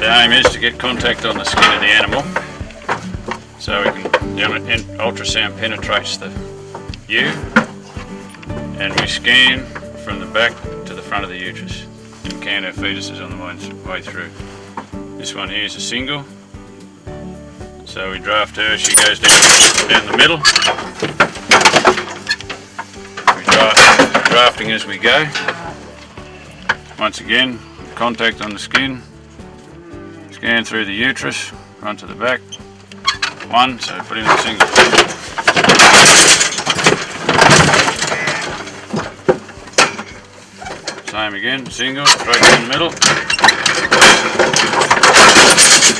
The aim is to get contact on the skin of the animal so we can, the ultrasound penetrates the ewe and we scan from the back to the front of the uterus and count our fetuses on the way through. This one here is a single so we draft her, she goes down, down the middle. We draft, drafting as we go. Once again, contact on the skin, scan through the uterus, run to the back. One, so put in the single. Same again, single, straight in the middle.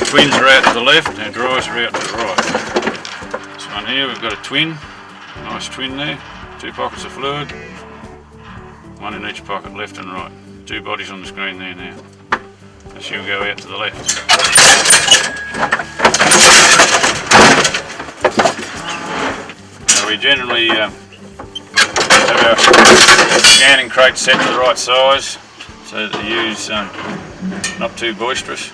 Twins are out to the left and drawers are out to the right. This one here, we've got a twin, nice twin there, two pockets of fluid, one in each pocket, left and right. Two bodies on the screen there now. And she'll go out to the left. We generally uh, have our scanning crate set to the right size so that the ewes um, not too boisterous.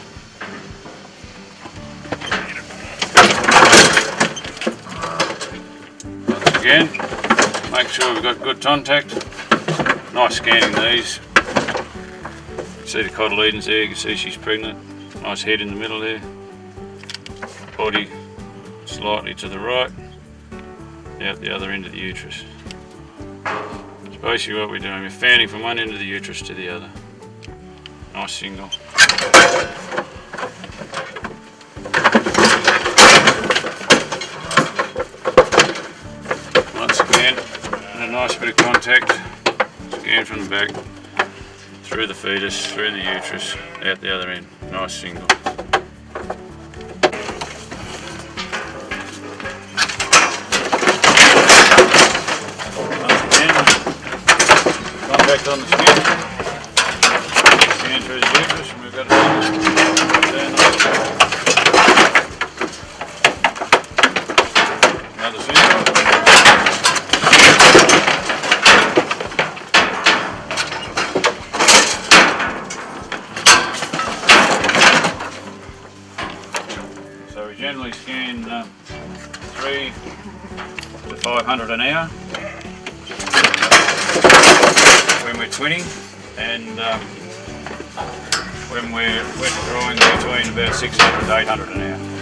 Again, make sure we've got good contact. Nice scanning these. See the cotyledons there, you can see she's pregnant. Nice head in the middle there. Body slightly to the right, out the other end of the uterus. It's basically what we're doing. We're fanning from one end of the uterus to the other. Nice single. Once again, a nice bit of contact. Scan from the back through the fetus, through the uterus, out the other end. Nice single. Contact on the skin. Scan through the uterus and we've got a Another single. So we generally scan um, three to 500 an hour when we're twinning and um, when we're and drawing between about 600 to 800 an hour.